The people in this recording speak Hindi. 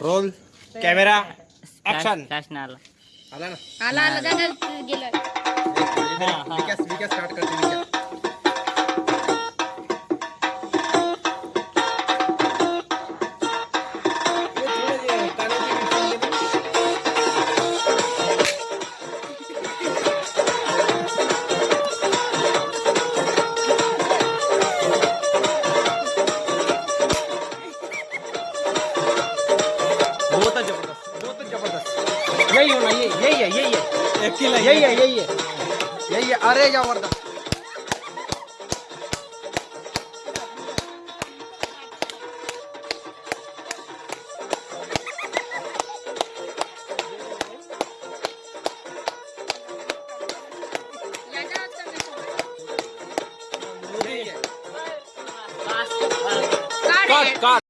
रोल कॅमेरा ऍक्शन आला आला ना आला आला दादा विकास विकास स्टार्ट करते बहुत ज़बरदस्त बहुत ज़बरदस्त। यही होना यही यही है यही है। एक किला यही है। यही है। यही है अरे ज़बरदस्त। काट काट।